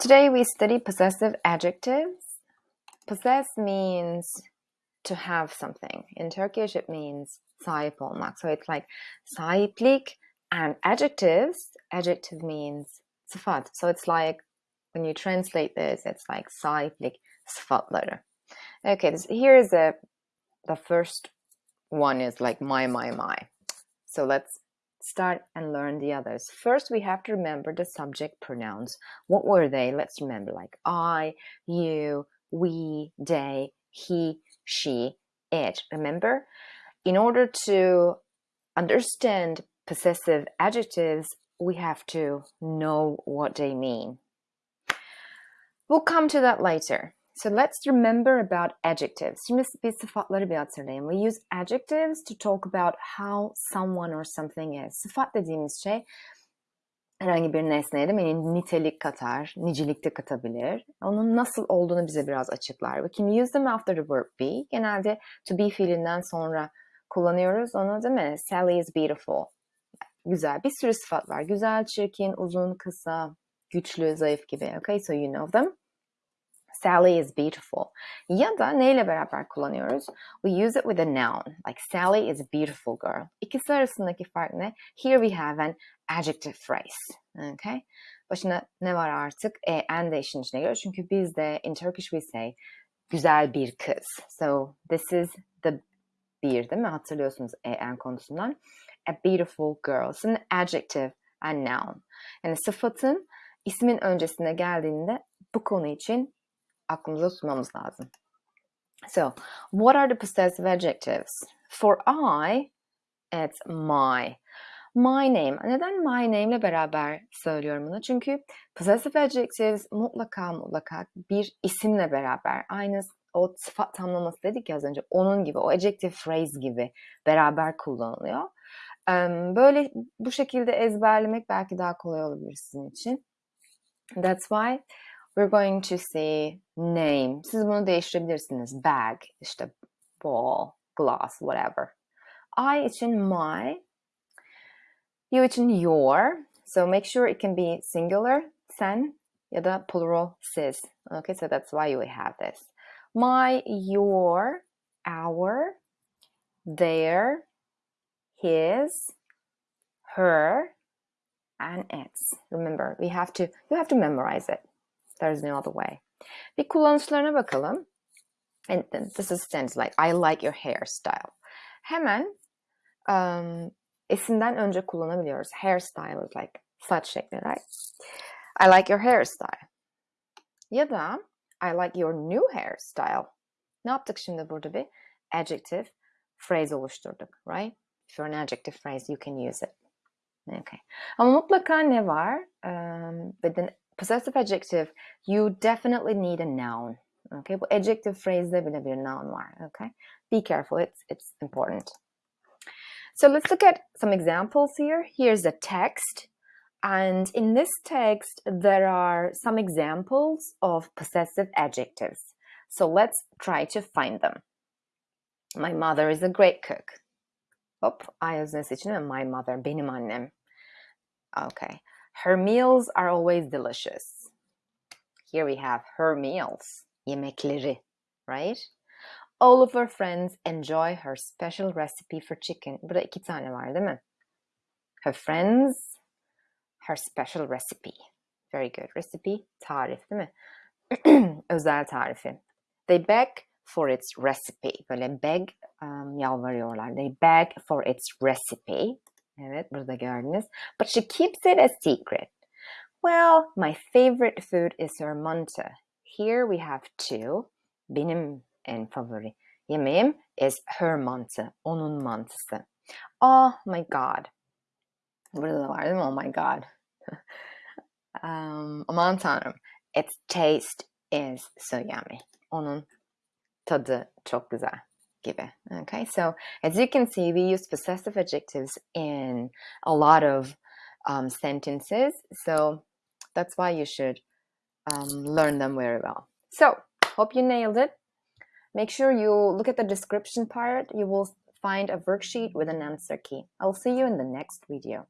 Today we study possessive adjectives. Possess means to have something. In Turkish it means sahip olmak. So it's like sahiplik and adjectives. Adjective means sıfat. So it's like when you translate this, it's like sahiplik sıfatları. Okay, here is a, the first one is like my, my, my. So let's start and learn the others. First, we have to remember the subject pronouns. What were they? Let's remember like I, you, we, they, he, she, it. Remember? In order to understand possessive adjectives, we have to know what they mean. We'll come to that later. So let's remember about adjectives. Şimdi biz sıfatları bir hatırlayın. We use adjectives to talk about how someone or something is. Sıfat dediğimiz şey herhangi bir nesneye de yani nitelik katar, nicelikte katabilir. Onun nasıl olduğunu bize biraz açıklar. We can use them after the verb be. Genelde to be fiilinden sonra kullanıyoruz onu değil mi? Sally is beautiful. Güzel. Bir sürü sıfat var. Güzel, çirkin, uzun, kısa, güçlü, zayıf gibi. Okay, so you know them. Sally is beautiful. Ya da neyle beraber kullanıyoruz? We use it with a noun. Like Sally is a beautiful girl. İkisi arasındaki fark ne? Here we have an adjective phrase. Okay? Başına ne var artık? E, and de işin içine giriyor. Çünkü bizde in Turkish we say güzel bir kız. So this is the bir değil mi? Hatırlıyorsunuz e, and konusundan. A beautiful girl. It's an adjective and noun. Yani sıfatın ismin öncesine geldiğinde bu konu için aklımıza tutmamız lazım. So, what are the possessive adjectives? For I, it's my. My name. Neden my name ile beraber söylüyorum bunu? Çünkü possessive adjectives mutlaka mutlaka bir isimle beraber aynı o sıfat tamlaması dedik ya az önce onun gibi o adjective phrase gibi beraber kullanılıyor. Böyle bu şekilde ezberlemek belki daha kolay olabilir sizin için. That's why we're going to say name. Siz bunu değiştirebilirsiniz. Bag, işte ball, glass, whatever. I için my. You için your. So make sure it can be singular, sen, ya da plural, siz. Okay, so that's why you have this. My, your, our, their, his, her, and its. Remember, we have to you have to memorize it. There's no other way. Bir kullanışlarına bakalım. And this is sentence like I like your hairstyle. Hemen um, isimden önce kullanabiliyoruz. Hairstyle is like saç şekli, right? I like your hairstyle. Ya da I like your new hairstyle. Ne yaptık şimdi burada bir adjective phrase oluşturduk, right? If you're an adjective phrase, you can use it. Okay. Ama mutlaka ne var? Um, with an possessive adjective, you definitely need a noun. Okay, bu adjective phrase'de bile bir noun var. Okay, be careful. It's it's important. So let's look at some examples here. Here's a text. And in this text, there are some examples of possessive adjectives. So let's try to find them. My mother is a great cook. Hop, I öznes için my mother, benim annem. Okay. Her meals are always delicious. Here we have her meals, yemekleri, right? All of her friends enjoy her special recipe for chicken. Burada iki tane var değil mi? Her friends, her special recipe. Very good. Recipe, tarif değil mi? Özel tarifi. They beg for its recipe. Böyle beg um, yalvarıyorlar. They beg for its recipe. Evet, burada gördünüz. But she keeps it a secret. Well, my favorite food is her manta. Here we have two. Benim en favori yemeğim is her manta. Onun mantısı. Oh my god. Burada da var değil mi? Oh my god. um, aman tanrım. Its taste is so yummy. Onun tadı çok güzel give Okay, so as you can see, we use possessive adjectives in a lot of um, sentences. So that's why you should um, learn them very well. So hope you nailed it. Make sure you look at the description part. You will find a worksheet with an answer key. I'll see you in the next video.